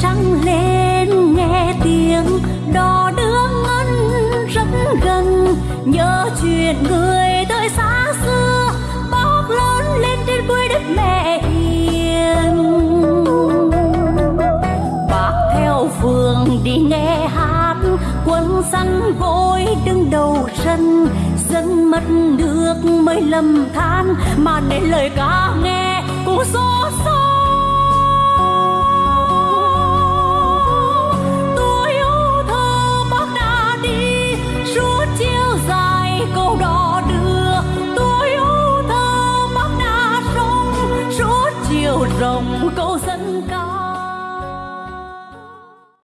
trăng lên, nghe tiếng đò đưa ngân rất gần. Nhớ chuyện người tới xa xưa bóc lớn lên trên quê đất mẹ hiền. bác theo phường đi nghe hát, quân săn vội đứng đầu sân. Dân mất được mới lầm than, mà để lời ca nghe cũng xót xa. chiều rồng cô